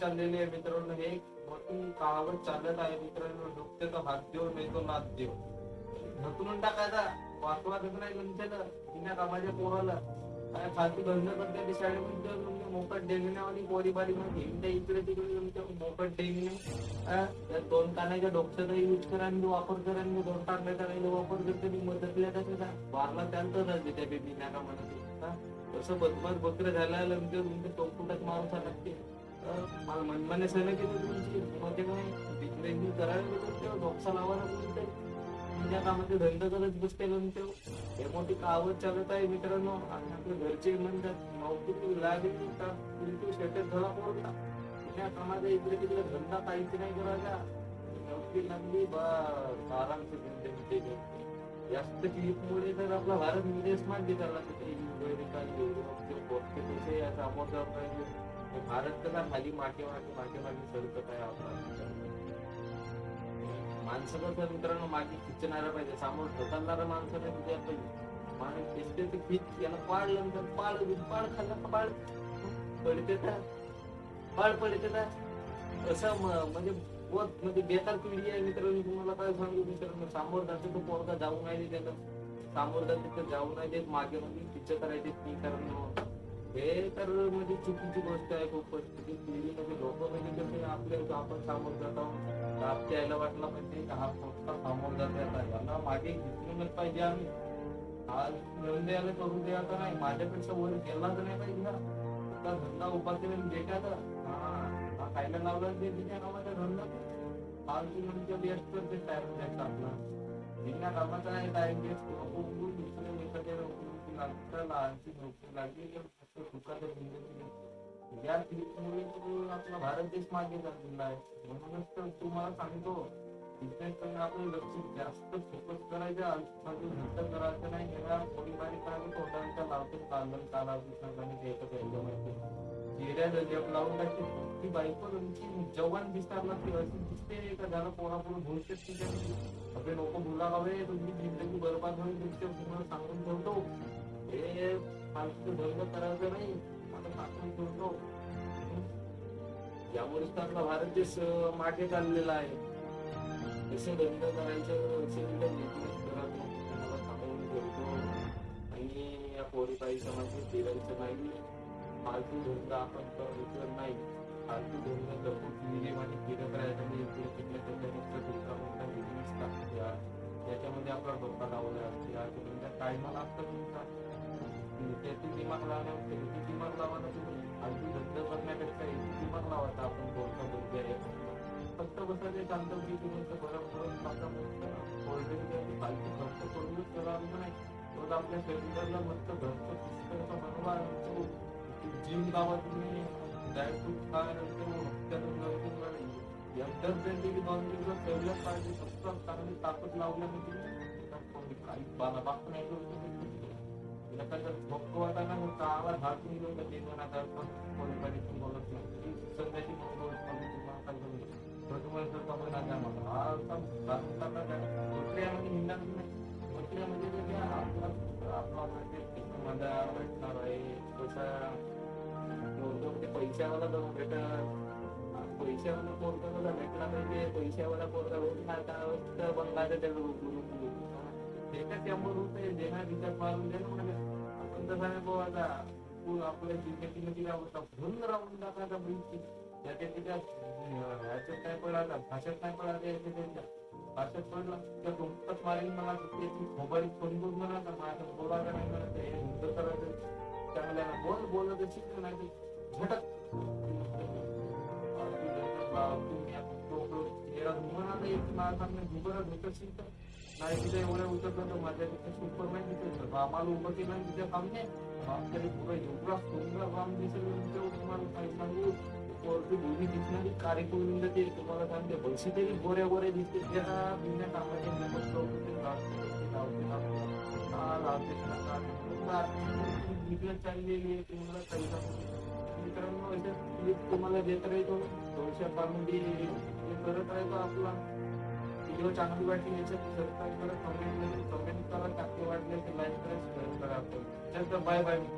चाललेले आहे मित्रांनो. हे एक मोठी चालत आहे मित्रांनो. डुबते तर हात देव नाही तो नात देव ढकलून टाकायचा. वाचवायचं नाही तुमच्याला. तिने कामाच्या पोराला. काय फालतू धंदा करते ते शाळेमध्ये तुमच्या मोकट डेंगण्यावाली पोरी बारी मध्ये हिंडे इकडे तिकडे तुमच्या मोकट डेंगणे त्या दोन कानाच्या डोक्याचा यूज करा आणि वापर करा आणि दोन टाकण्याचा काही वापर करते मी मदतल्या कशाचा वारला त्यानंतर राहते त्या बेबी नाका म्हणत तसं बदमाश बकरं झालं तुमच्या तुमच्या चौकुटात माणूस लागते मला मनमाने की केलं तुमची मध्ये काय बिजनेस करायला लागत तेव्हा लावायला बोलते तुमच्या कामाचे धंदा करत बसते नंतर हे मोठी कावत चालत आहे मित्रांनो? आणि आपले घरचे म्हणतात नोकरी लागली का तू शेतात धडा पडला म्हणजे तुझ्या कामाचा इकडे तिकडे धंदा काहीच नाही करायचा. नोकरी लागली बा आरामचे धंदे जास्त क्लिपमुळे तर आपला भारत विदेश मान्य झाला तिथे अमेरिका युरोप पाहिजे भारत कसा खाली मागे मागे मागे मागे सरकत आहे आपला. माणसं कसं मित्रांनो मागे खिचणारा पाहिजे. समोर ढकलणारा माणसं नाही तुझ्या पाहिजे माणूस दिसते ते खिच याला पाडलं नंतर पाड पाड खाल्ला पाड पडते का पाड पडते तर. असं म्हणजे म्हणजे बेकार पिढी आहे मित्रांनो तुम्हाला काय सांगू मित्रांनो सामोर जाते तो पोरगा जाऊ नाही देत त्याला समोर जाते तर जाऊ नाही देत मागे म्हणजे पिच्च करायचे ती करणं. हे तर म्हणजे चुकीची गोष्ट आहे खूपच पिढी म्हणजे लोक म्हणजे कसे आपले आपण समोर जातो. रात यायला वाटलं पाहिजे हा मोठा सामोर जाते आता. यांना मागे घेतलेलंच पाहिजे आम्ही. आज मिळून द्यायला करून द्यायचा नाही. माझ्यापेक्षा वर गेला तर नाही पाहिजे ना. धंदा उभा केला बेटा तर खायला लावलं ते तिच्या कामाचं धंदा पावशी म्हणजे व्यस्त ते टाइम द्यायचा आपला बिना कामाचा आहे टाइम वेस्ट उघडून दुसऱ्या एखाद्या नोकरी लागतं लहानची नोकरी लागली तर फक्त जिंदगी या ट्रिपमुळे आपला भारत देश मागे चाललेला आहे. म्हणूनच तर तुम्हाला सांगतो बिझनेस कडे आपलं लक्ष जास्त फोकस करायचं आजूबाजू नंतर करायचं नाही. याला थोडी बारीक करायचं तोटांचा लावतो चाललं चालावं सांगाने द्यायचं पहिलं माहिती हिरड्या जप लावून टाकते. ती बायको तुमची जवान दिसतात ना ती अशी दिसते का झालं पोरापुढे भविष्यात तिच्या आपले लोक बोला हवे तुमची जिंदगी बरबाद होईल तुमच्या तुम्हाला सांगून ठेवतो. हे फालतू धंदा करायचं नाही आता सांगून ठेवतो. यामुळेच तर आपला भारत देश मागे चाललेला आहे. कसे बंद करायचं असे करायचं सांगून ठेवतो. आणि या पोरी काही समाज फिरायचं नाही. फालतू धंदा आपण करायचं नाही. फालतू धंदा जपून फिरे आणि फिरत राहायचं म्हणजे इकडे तिकडे त्याच्यापेक्षा दुसरा मोठा बिझनेस टाकूया त्याच्यामध्ये आपला डोका लावला असते. तुमचा धंदा टायमाला असतं तुमचा. त्याची दिमाग लावण्यापेक्षा याची दिमाग ना तुम्ही फालतू धंदा करण्यापेक्षा याची दिमाग लावायचा आपण बोलता बोलतो आहे फक्त बसायचे चालतं की तुमचं बरं करून फक्त कोल्ड्रिंक फालतू खर्च करूनच करावं नाही. तर आपल्या शरीराला मस्त घरचं पुस्तकाचा बनवा जिम लावा तुम्ही ड्रायफ्रूट खा नंतर हप्त्यातून नवीन वाढेल एकदाच त्यांची की दोन दिवस ठेवल्याच पाहिजे फक्त चांगली ताकद लावल्यामध्ये काही बाला बाप नाही करू शकत. एखादं भोग वाटायला मग गावाला हात निघून तर ते दोन हजार पण कोणी कधी पण बोलत नाही ती सध्याची बोल तुम्हाला काय करू तर तुम्हाला जर कमी नाही आहे मला हा असा भारताचा काय कुठल्यामध्ये हिंडणार नाही कुठल्यामध्ये जे काय आपला आपला म्हणजे मजा भेटणार आहे कसा पैशावाला जाऊन भेटत. पैशावाला पोरगा तुला भेटला पाहिजे. पैशावाला पोरगा भेटला का बंगालच्या त्याला रुकू रुकू ते काय त्यामुळे होत आहे देणार विचार मारून दे म्हणजे आपण तसं नाही भाऊ आता तू आपल्या जिंदगीमध्ये अवस्था भरून राहून टाकायचा बैठी त्याच्या तिच्या ह्याच्यात काय पडायला भाषेत काय पडायला याच्या त्यांच्या भाषेत पडला त्या तुमचाच मारेल मला त्याची मोबाईल फोन करून मला का माझं बोलायला नाही मला ते युद्ध करायचं चांगल्या बोल बोलत शिकलं नाही. नाही तिथे एवढ्या उतरलं तर माझ्या तिथे सुपरमॅन दिसत आम्हाला उभं केलं तिथे काम नाही आपल्याला एवढा सुंदर काम दिसेल तेव्हा तुम्हाला काय सांगू वरती भूमी दिसणारी कार्यक्रम ते तुम्हाला सांगते पैसे तरी गोऱ्या गोऱ्या दिसते त्या बिना कामाचे नमस्कार लावते, लावते, लावते. लावते, लावते. चाललेली आहे तुम्हाला काही सांगू मित्रांनो अशा clip तुम्हाला देत राहतो. थोड्याशा पामध्ये हे करत राहतो आपला. व्हिडिओ चांगली वाटली याच्यात सबस्क्राईब करा कमेंट करा कमेंट करा चांगली वाटली लाईक करा शेअर करा. आपण चल तर बाय बाय